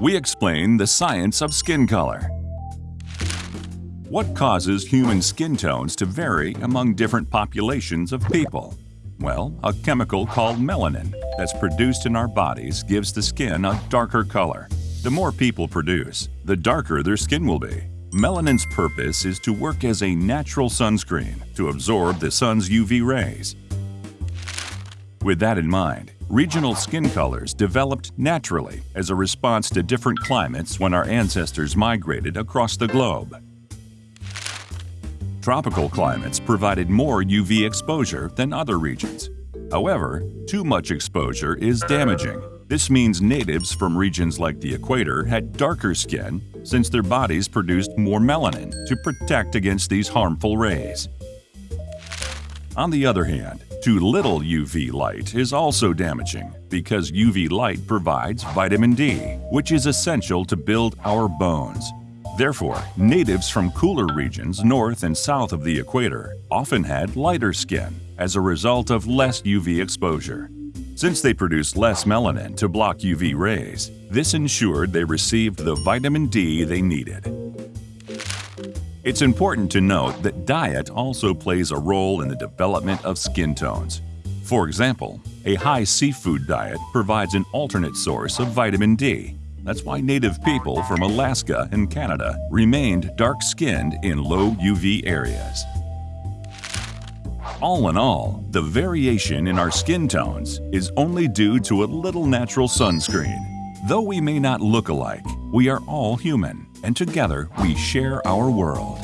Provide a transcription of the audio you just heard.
we explain the science of skin color. What causes human skin tones to vary among different populations of people? Well, a chemical called melanin that's produced in our bodies gives the skin a darker color. The more people produce, the darker their skin will be. Melanin's purpose is to work as a natural sunscreen to absorb the sun's UV rays. With that in mind, regional skin colors developed naturally as a response to different climates when our ancestors migrated across the globe. Tropical climates provided more UV exposure than other regions. However, too much exposure is damaging. This means natives from regions like the equator had darker skin since their bodies produced more melanin to protect against these harmful rays. On the other hand, too little UV light is also damaging because UV light provides vitamin D, which is essential to build our bones. Therefore, natives from cooler regions north and south of the equator often had lighter skin as a result of less UV exposure. Since they produced less melanin to block UV rays, this ensured they received the vitamin D they needed. It's important to note that diet also plays a role in the development of skin tones. For example, a high seafood diet provides an alternate source of vitamin D, that's why native people from Alaska and Canada remained dark-skinned in low UV areas. All in all, the variation in our skin tones is only due to a little natural sunscreen. Though we may not look alike, we are all human, and together we share our world.